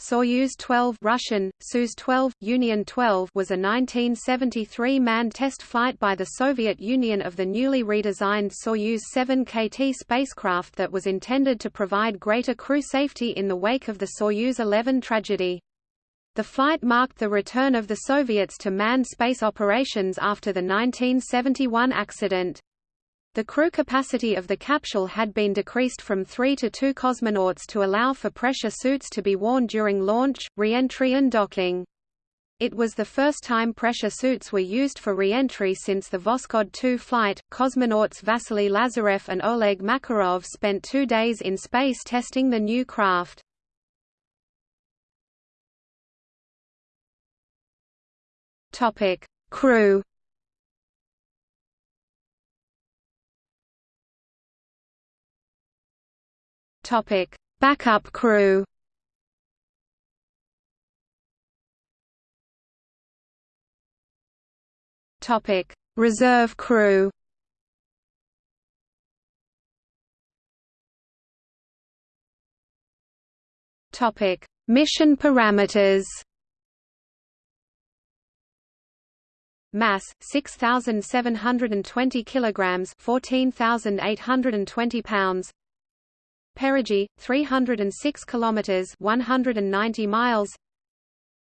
Soyuz 12 Russian, Soyuz 12, Union 12 was a 1973 manned test flight by the Soviet Union of the newly redesigned Soyuz 7 KT spacecraft that was intended to provide greater crew safety in the wake of the Soyuz 11 tragedy. The flight marked the return of the Soviets to manned space operations after the 1971 accident. The crew capacity of the capsule had been decreased from three to two cosmonauts to allow for pressure suits to be worn during launch, re-entry and docking. It was the first time pressure suits were used for re-entry since the Voskhod 2 flight. Cosmonauts Vasily Lazarev and Oleg Makarov spent two days in space testing the new craft. Topic: Crew Topic: Backup crew. Topic: Reserve crew. Topic: Mission parameters. Mass 6720 kilograms, 14820 pounds. Perigee 306 kilometers 190 miles.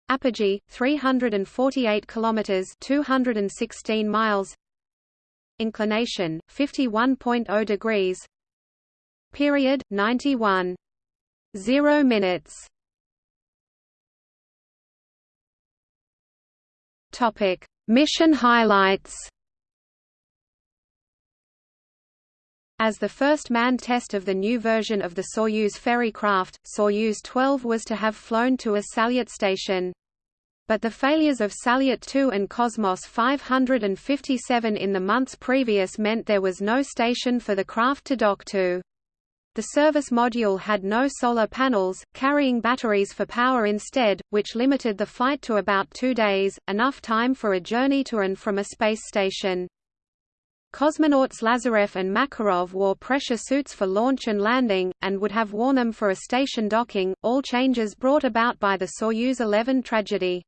Apogee 348 kilometers 216 miles. Inclination 51.0 degrees. Period 91 0 minutes. Topic. Mission highlights As the first manned test of the new version of the Soyuz ferry craft, Soyuz 12 was to have flown to a Salyut station. But the failures of Salyut 2 and Cosmos 557 in the months previous meant there was no station for the craft to dock to. The service module had no solar panels, carrying batteries for power instead, which limited the flight to about two days, enough time for a journey to and from a space station. Cosmonauts Lazarev and Makarov wore pressure suits for launch and landing, and would have worn them for a station docking, all changes brought about by the Soyuz 11 tragedy.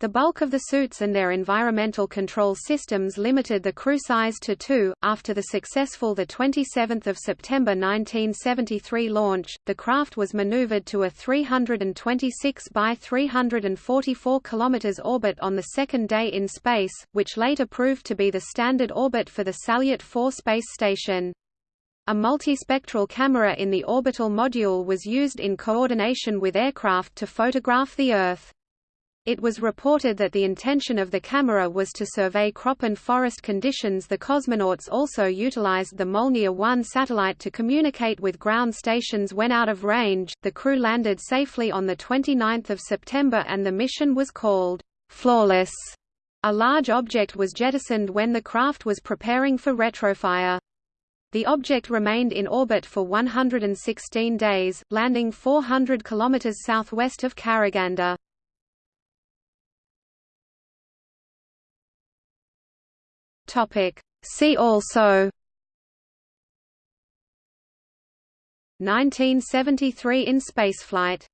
The bulk of the suits and their environmental control systems limited the crew size to two. After the successful 27 September 1973 launch, the craft was maneuvered to a 326 by 344 km orbit on the second day in space, which later proved to be the standard orbit for the Salyut 4 space station. A multispectral camera in the orbital module was used in coordination with aircraft to photograph the Earth. It was reported that the intention of the camera was to survey crop and forest conditions. The cosmonauts also utilized the Molniya 1 satellite to communicate with ground stations when out of range. The crew landed safely on the 29th of September and the mission was called Flawless. A large object was jettisoned when the craft was preparing for retrofire. The object remained in orbit for 116 days, landing 400 km southwest of Karaganda. Topic. See also 1973 in spaceflight